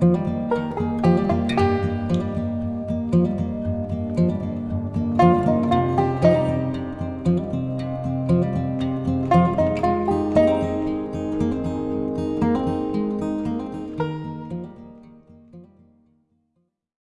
you